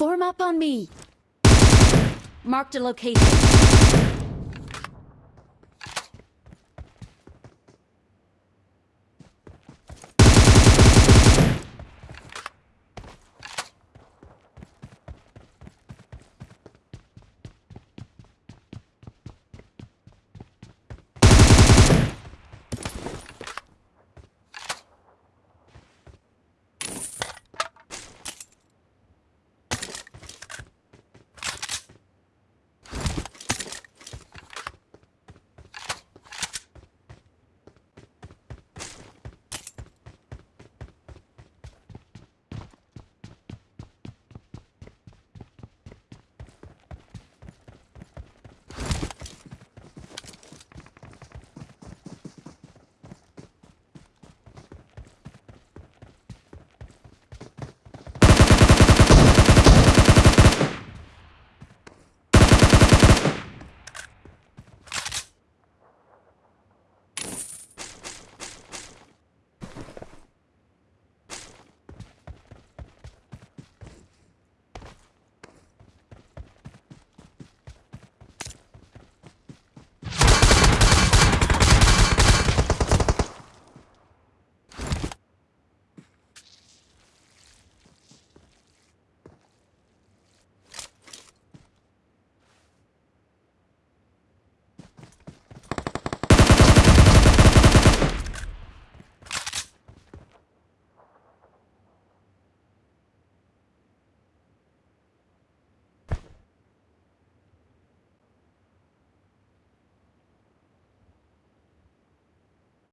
four ما پانے مار چلو